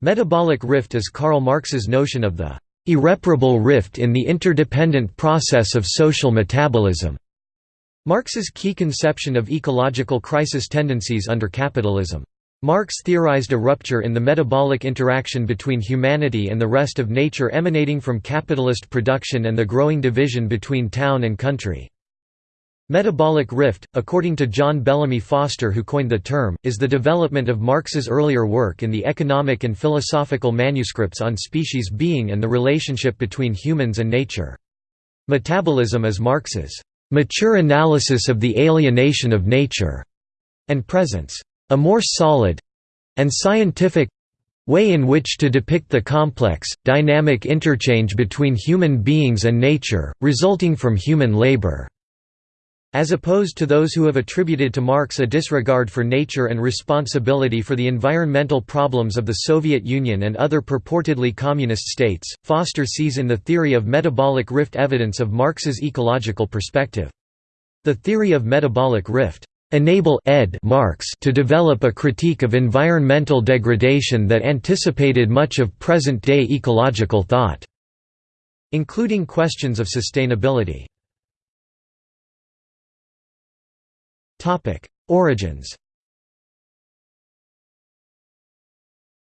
Metabolic rift is Karl Marx's notion of the irreparable rift in the interdependent process of social metabolism. Marx's key conception of ecological crisis tendencies under capitalism. Marx theorized a rupture in the metabolic interaction between humanity and the rest of nature emanating from capitalist production and the growing division between town and country. Metabolic rift, according to John Bellamy Foster who coined the term, is the development of Marx's earlier work in the economic and philosophical manuscripts on species being and the relationship between humans and nature. Metabolism is Marx's mature analysis of the alienation of nature and presents a more solid and scientific way in which to depict the complex, dynamic interchange between human beings and nature, resulting from human labor. As opposed to those who have attributed to Marx a disregard for nature and responsibility for the environmental problems of the Soviet Union and other purportedly communist states, Foster sees in the theory of metabolic rift evidence of Marx's ecological perspective. The theory of metabolic rift enable ed Marx to develop a critique of environmental degradation that anticipated much of present-day ecological thought, including questions of sustainability. Topic: Origins.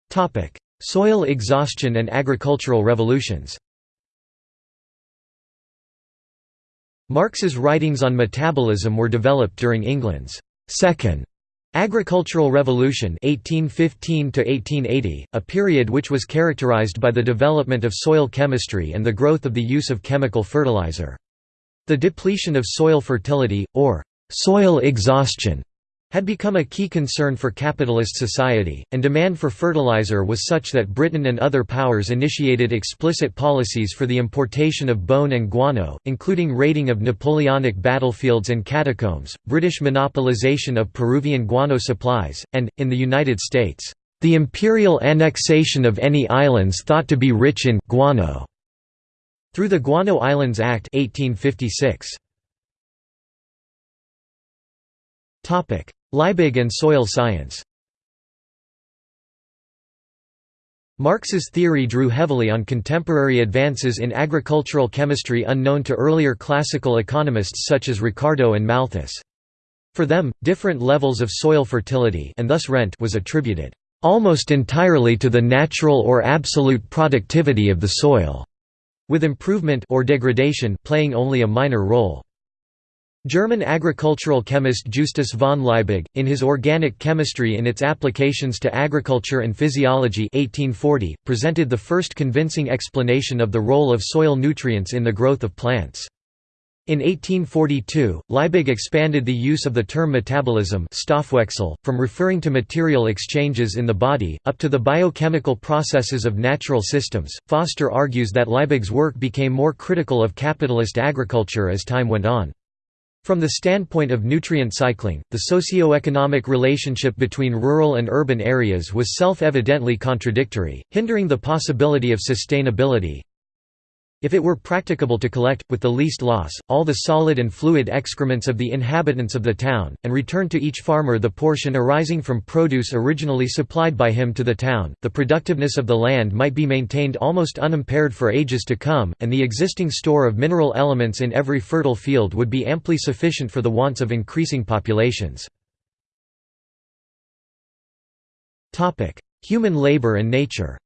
Topic: Soil exhaustion and agricultural revolutions. Marx's writings on metabolism were developed during England's second agricultural revolution 1815 a period which was characterized by the development of soil chemistry and the growth of the use of chemical fertilizer. The depletion of soil fertility, or Soil exhaustion had become a key concern for capitalist society, and demand for fertilizer was such that Britain and other powers initiated explicit policies for the importation of bone and guano, including raiding of Napoleonic battlefields and catacombs, British monopolization of Peruvian guano supplies, and, in the United States, the imperial annexation of any islands thought to be rich in guano through the Guano Islands Act 1856. Liebig and soil science Marx's theory drew heavily on contemporary advances in agricultural chemistry unknown to earlier classical economists such as Ricardo and Malthus. For them, different levels of soil fertility and thus rent was attributed almost entirely to the natural or absolute productivity of the soil, with improvement or degradation playing only a minor role. German agricultural chemist Justus von Liebig, in his Organic Chemistry in its Applications to Agriculture and Physiology 1840, presented the first convincing explanation of the role of soil nutrients in the growth of plants. In 1842, Liebig expanded the use of the term metabolism from referring to material exchanges in the body, up to the biochemical processes of natural systems. Foster argues that Liebig's work became more critical of capitalist agriculture as time went on. From the standpoint of nutrient cycling, the socio-economic relationship between rural and urban areas was self-evidently contradictory, hindering the possibility of sustainability. If it were practicable to collect, with the least loss, all the solid and fluid excrements of the inhabitants of the town, and return to each farmer the portion arising from produce originally supplied by him to the town, the productiveness of the land might be maintained almost unimpaired for ages to come, and the existing store of mineral elements in every fertile field would be amply sufficient for the wants of increasing populations. Human labor and nature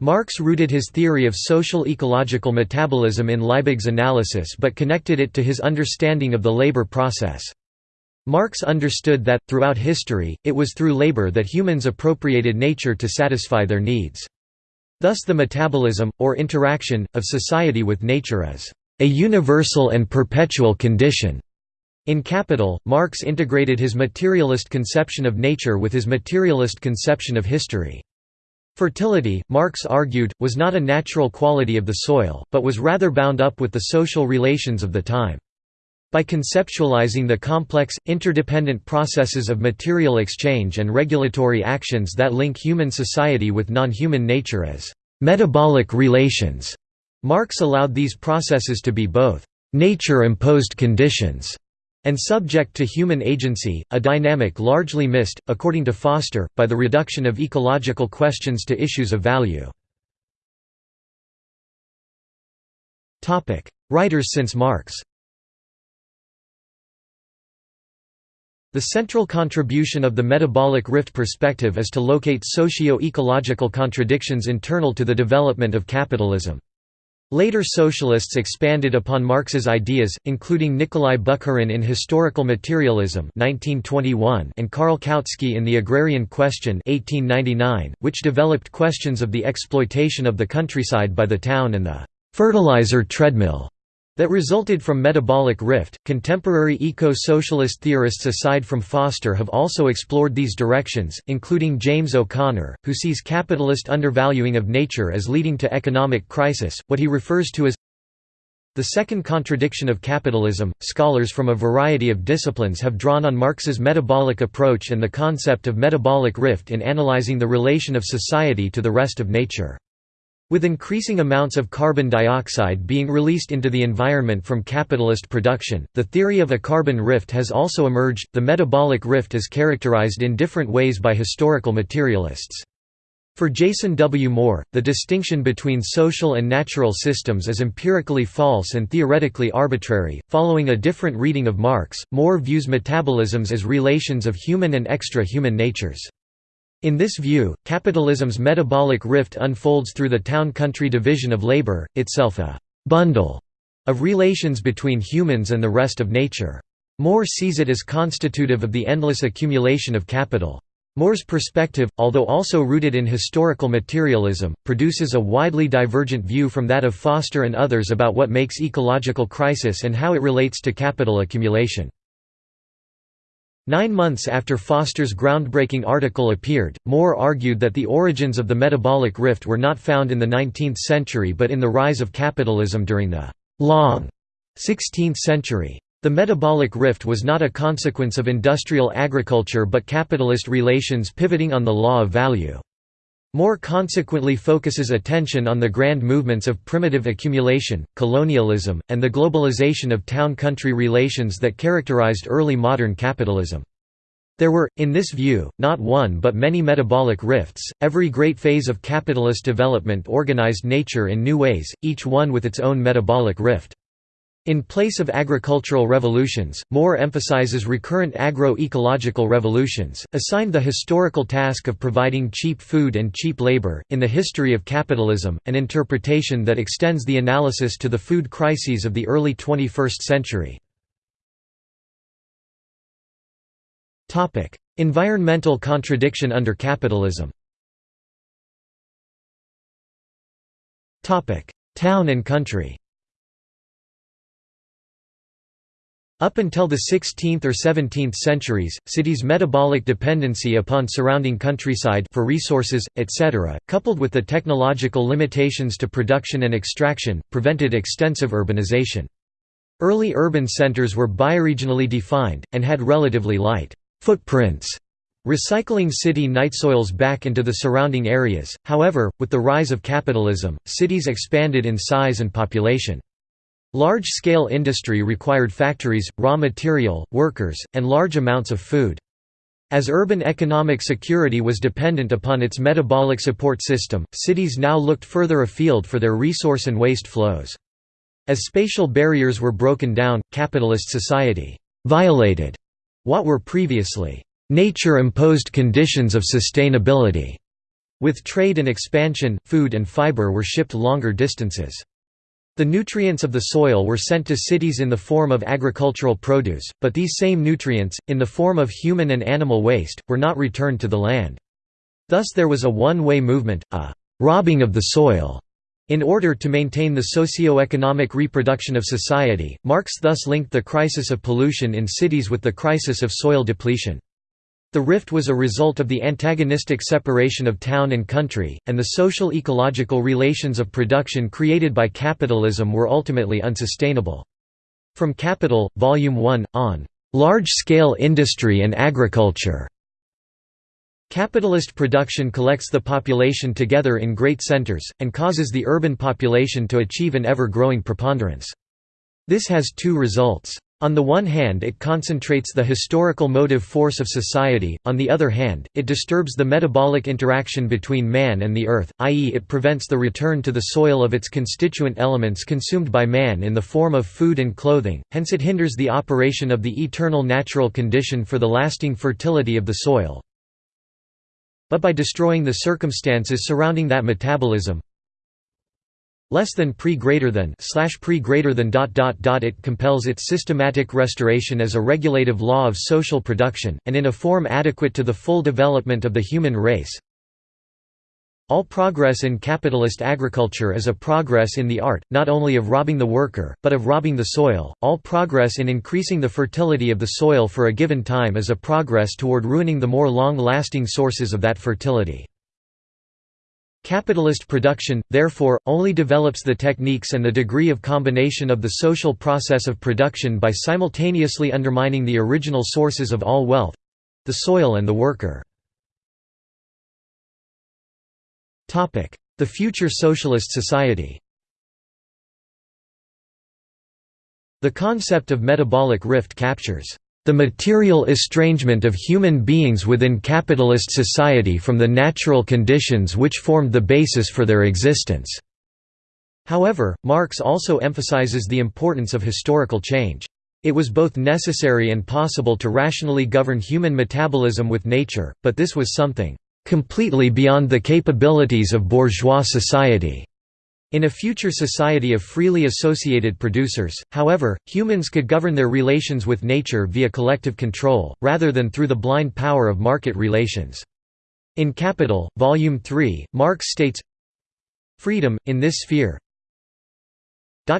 Marx rooted his theory of social ecological metabolism in Liebig's analysis but connected it to his understanding of the labor process. Marx understood that, throughout history, it was through labor that humans appropriated nature to satisfy their needs. Thus the metabolism, or interaction, of society with nature is a universal and perpetual condition. In Capital, Marx integrated his materialist conception of nature with his materialist conception of history. Fertility, Marx argued, was not a natural quality of the soil, but was rather bound up with the social relations of the time. By conceptualizing the complex, interdependent processes of material exchange and regulatory actions that link human society with non-human nature as «metabolic relations», Marx allowed these processes to be both «nature-imposed conditions» and subject to human agency, a dynamic largely missed, according to Foster, by the reduction of ecological questions to issues of value. Writers since Marx The central contribution of the metabolic rift perspective is to locate socio-ecological contradictions internal to the development of capitalism. Later socialists expanded upon Marx's ideas, including Nikolai Bukharin in Historical Materialism 1921 and Karl Kautsky in The Agrarian Question 1899, which developed questions of the exploitation of the countryside by the town and the «fertilizer treadmill» that resulted from metabolic rift. Contemporary eco-socialist theorists aside from Foster have also explored these directions, including James O'Connor, who sees capitalist undervaluing of nature as leading to economic crisis, what he refers to as the second contradiction of capitalism. Scholars from a variety of disciplines have drawn on Marx's metabolic approach and the concept of metabolic rift in analyzing the relation of society to the rest of nature. With increasing amounts of carbon dioxide being released into the environment from capitalist production, the theory of a carbon rift has also emerged. The metabolic rift is characterized in different ways by historical materialists. For Jason W. Moore, the distinction between social and natural systems is empirically false and theoretically arbitrary. Following a different reading of Marx, Moore views metabolisms as relations of human and extra human natures. In this view, capitalism's metabolic rift unfolds through the town-country division of labor, itself a «bundle» of relations between humans and the rest of nature. Moore sees it as constitutive of the endless accumulation of capital. Moore's perspective, although also rooted in historical materialism, produces a widely divergent view from that of Foster and others about what makes ecological crisis and how it relates to capital accumulation. Nine months after Foster's groundbreaking article appeared, Moore argued that the origins of the metabolic rift were not found in the 19th century but in the rise of capitalism during the «long» 16th century. The metabolic rift was not a consequence of industrial agriculture but capitalist relations pivoting on the law of value. Moore consequently focuses attention on the grand movements of primitive accumulation, colonialism, and the globalization of town-country relations that characterized early modern capitalism. There were, in this view, not one but many metabolic rifts. Every great phase of capitalist development organized nature in new ways, each one with its own metabolic rift. In place of agricultural revolutions, Moore emphasizes recurrent agro-ecological revolutions, assigned the historical task of providing cheap food and cheap labor, in the history of capitalism, an interpretation that extends the analysis to the food crises of the early 21st century. environmental contradiction under capitalism Town and country Up until the 16th or 17th centuries, cities' metabolic dependency upon surrounding countryside for resources, etc., coupled with the technological limitations to production and extraction, prevented extensive urbanization. Early urban centers were bioregionally defined, and had relatively light footprints, recycling city nightsoils back into the surrounding areas. However, with the rise of capitalism, cities expanded in size and population. Large-scale industry required factories, raw material, workers, and large amounts of food. As urban economic security was dependent upon its metabolic support system, cities now looked further afield for their resource and waste flows. As spatial barriers were broken down, capitalist society «violated» what were previously «nature-imposed conditions of sustainability». With trade and expansion, food and fiber were shipped longer distances. The nutrients of the soil were sent to cities in the form of agricultural produce, but these same nutrients, in the form of human and animal waste, were not returned to the land. Thus there was a one-way movement, a «robbing of the soil». In order to maintain the socio-economic reproduction of society, Marx thus linked the crisis of pollution in cities with the crisis of soil depletion. The rift was a result of the antagonistic separation of town and country, and the social ecological relations of production created by capitalism were ultimately unsustainable. From Capital, Volume 1, on "'Large-Scale Industry and Agriculture' Capitalist production collects the population together in great centers, and causes the urban population to achieve an ever-growing preponderance. This has two results. On the one hand it concentrates the historical motive force of society, on the other hand, it disturbs the metabolic interaction between man and the earth, i.e. it prevents the return to the soil of its constituent elements consumed by man in the form of food and clothing, hence it hinders the operation of the eternal natural condition for the lasting fertility of the soil. But by destroying the circumstances surrounding that metabolism, less than pre greater than slash pre greater than dot dot dot it compels its systematic restoration as a regulative law of social production and in a form adequate to the full development of the human race all progress in capitalist agriculture is a progress in the art, not only of robbing the worker, but of robbing the soil. All progress in increasing the fertility of the soil for a given time is a progress toward ruining the more long lasting sources of that fertility. Capitalist production, therefore, only develops the techniques and the degree of combination of the social process of production by simultaneously undermining the original sources of all wealth—the soil and the worker. The future socialist society The concept of metabolic rift captures the material estrangement of human beings within capitalist society from the natural conditions which formed the basis for their existence." However, Marx also emphasizes the importance of historical change. It was both necessary and possible to rationally govern human metabolism with nature, but this was something "...completely beyond the capabilities of bourgeois society." In a future society of freely associated producers, however, humans could govern their relations with nature via collective control, rather than through the blind power of market relations. In Capital, Volume 3, Marx states, Freedom, in this sphere,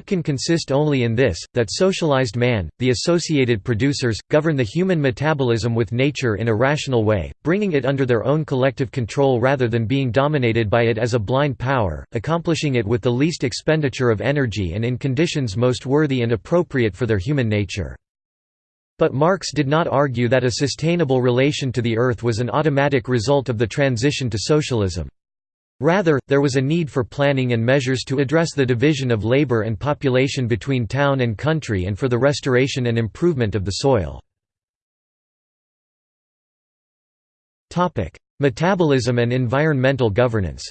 can consist only in this, that socialized man, the associated producers, govern the human metabolism with nature in a rational way, bringing it under their own collective control rather than being dominated by it as a blind power, accomplishing it with the least expenditure of energy and in conditions most worthy and appropriate for their human nature. But Marx did not argue that a sustainable relation to the earth was an automatic result of the transition to socialism. Rather, there was a need for planning and measures to address the division of labor and population between town and country and for the restoration and improvement of the soil. Metabolism and environmental governance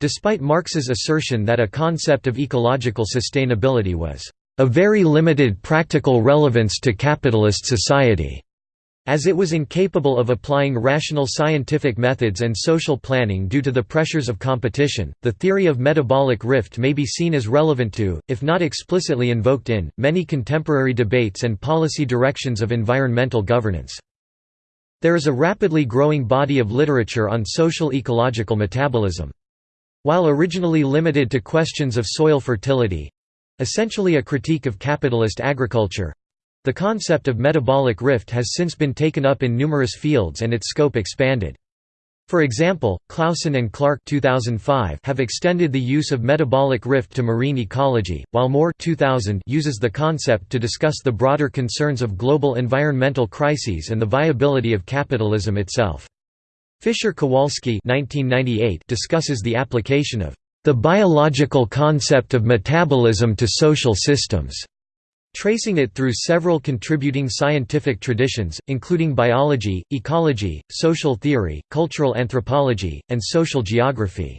Despite Marx's assertion that a concept of ecological sustainability was a very limited practical relevance to capitalist society as it was incapable of applying rational scientific methods and social planning due to the pressures of competition, the theory of metabolic rift may be seen as relevant to, if not explicitly invoked in, many contemporary debates and policy directions of environmental governance. There is a rapidly growing body of literature on social ecological metabolism. While originally limited to questions of soil fertility—essentially a critique of capitalist agriculture, the concept of metabolic rift has since been taken up in numerous fields and its scope expanded. For example, Clausen and Clark 2005 have extended the use of metabolic rift to marine ecology, while Moore 2000 uses the concept to discuss the broader concerns of global environmental crises and the viability of capitalism itself. Fischer-Kowalski discusses the application of the biological concept of metabolism to social systems tracing it through several contributing scientific traditions, including biology, ecology, social theory, cultural anthropology, and social geography.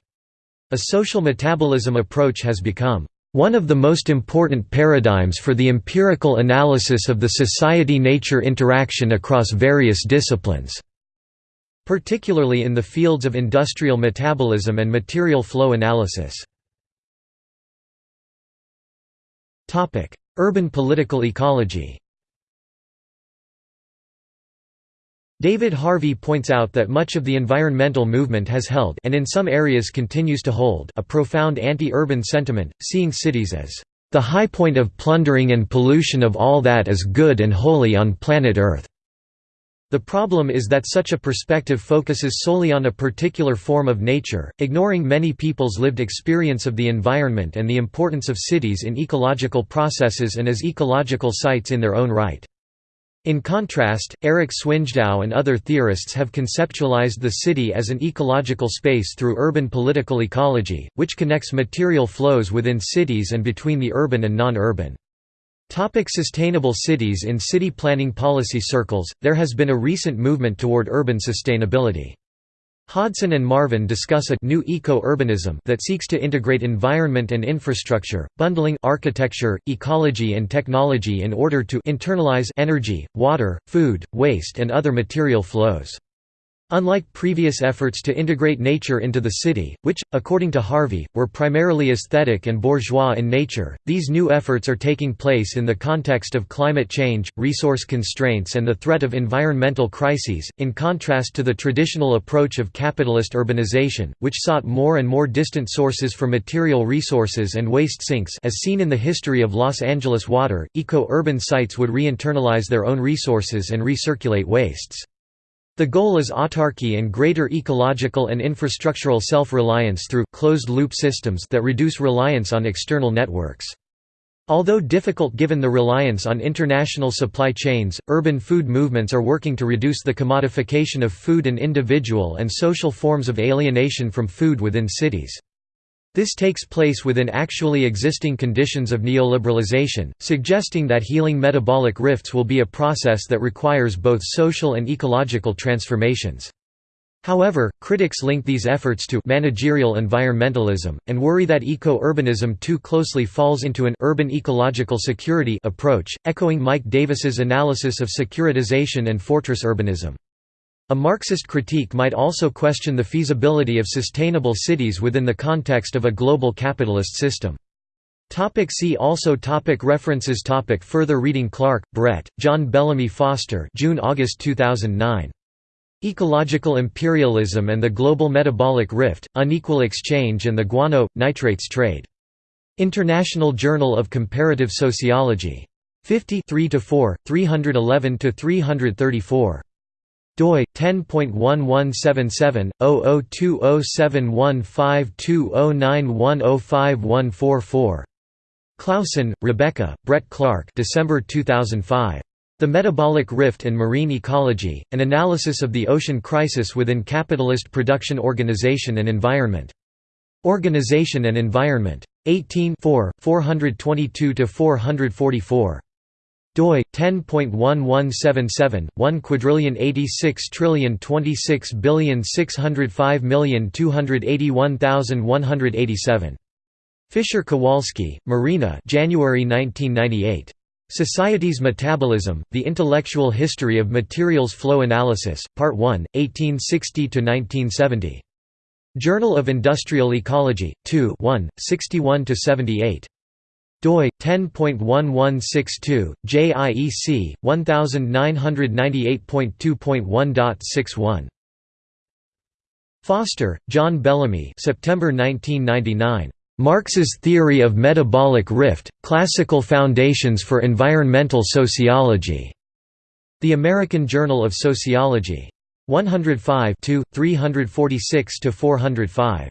A social metabolism approach has become one of the most important paradigms for the empirical analysis of the society-nature interaction across various disciplines, particularly in the fields of industrial metabolism and material flow analysis. Urban political ecology David Harvey points out that much of the environmental movement has held and in some areas continues to hold a profound anti-urban sentiment, seeing cities as the high point of plundering and pollution of all that is good and holy on planet Earth. The problem is that such a perspective focuses solely on a particular form of nature, ignoring many people's lived experience of the environment and the importance of cities in ecological processes and as ecological sites in their own right. In contrast, Erik Swyngedouw and other theorists have conceptualized the city as an ecological space through urban political ecology, which connects material flows within cities and between the urban and non-urban. Topic sustainable cities In city planning policy circles, there has been a recent movement toward urban sustainability. Hodson and Marvin discuss a new eco-urbanism that seeks to integrate environment and infrastructure, bundling architecture, ecology and technology in order to internalize energy, water, food, waste and other material flows. Unlike previous efforts to integrate nature into the city, which, according to Harvey, were primarily aesthetic and bourgeois in nature, these new efforts are taking place in the context of climate change, resource constraints and the threat of environmental crises, in contrast to the traditional approach of capitalist urbanization, which sought more and more distant sources for material resources and waste sinks as seen in the history of Los Angeles water, eco-urban sites would re-internalize their own resources and recirculate wastes. The goal is autarky and greater ecological and infrastructural self-reliance through closed-loop systems that reduce reliance on external networks. Although difficult given the reliance on international supply chains, urban food movements are working to reduce the commodification of food and individual and social forms of alienation from food within cities. This takes place within actually existing conditions of neoliberalization, suggesting that healing metabolic rifts will be a process that requires both social and ecological transformations. However, critics link these efforts to managerial environmentalism, and worry that eco-urbanism too closely falls into an urban ecological security approach, echoing Mike Davis's analysis of securitization and fortress urbanism. A Marxist critique might also question the feasibility of sustainable cities within the context of a global capitalist system. Topic see also topic References topic Further reading Clark, Brett, John Bellamy Foster June-August 2009. Ecological Imperialism and the Global Metabolic Rift, Unequal Exchange and the Guano, Nitrates Trade. International Journal of Comparative Sociology. 50 3–4, 311–334 doi 10.1177/0020715209105144. Clausen, Rebecca, Brett Clark December 2005. The Metabolic Rift and Marine Ecology, An Analysis of the Ocean Crisis Within Capitalist Production Organization and Environment. Organization and Environment. 18 422–444 doi 10.1177 1 quadrillion 86 trillion 26 billion 605 million 281,187 Fischer Kowalski, Marina January 1998 Society's Metabolism, The Intellectual History of Materials Flow Analysis, Part 1, 1860 to 1970. Journal of Industrial Ecology, 2 1, 61–78 doi 10.1162 JIEC 1998.2.1.61 Foster, John Bellamy September 1999 Marx's Theory of Metabolic Rift Classical Foundations for Environmental Sociology. The American Journal of Sociology. 105 346 405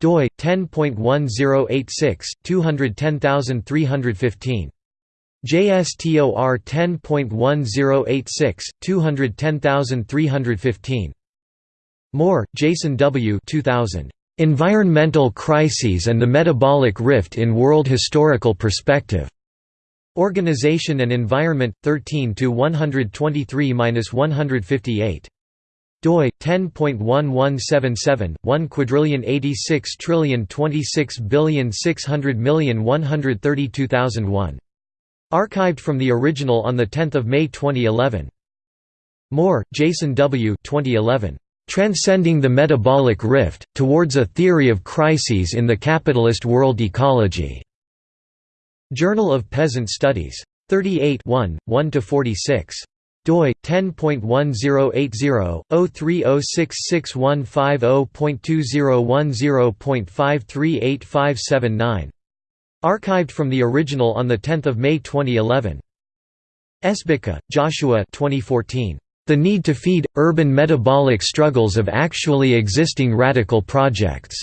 doi 10.1086 210315 JSTOR 10.1086 210315 Moore, Jason W. 2000. Environmental Crises and the Metabolic Rift in World Historical Perspective. Organization and Environment 13 to 123-158 doi 10.1177 1 quadrillion 86 trillion 26 billion 600 million 132,001 archived from the original on the 10th of May 2011 Moore Jason W. 2011 Transcending the Metabolic Rift Towards a Theory of Crises in the Capitalist World Ecology. Journal of Peasant Studies. 38 1 1 to 46 doi 10.1080-03066150.2010.538579 archived from the original on the 10th of May 2011 Sbicca, Joshua 2014 The Need to Feed Urban Metabolic Struggles of Actually Existing Radical Projects.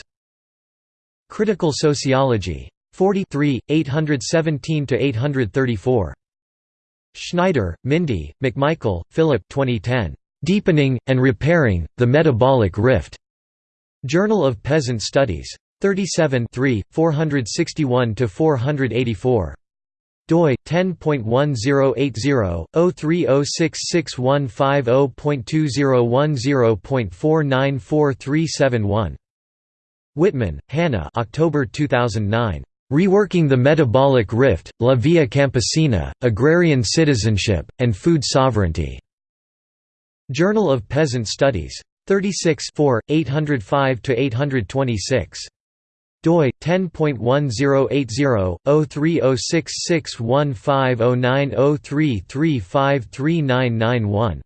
Critical Sociology. 43 817 to 834 Schneider, Mindi, McMichael, Philip 2010. Deepening, and Repairing, the Metabolic Rift. Journal of Peasant Studies. 37 461–484 doi 10.1080/030661550.2010.494371 Wittman, Hannah October 2009 Reworking the Metabolic Rift, La Via Campesina, Agrarian Citizenship, and Food Sovereignty. Journal of Peasant Studies. 36 805–826 doi 10.1080/03066150903353991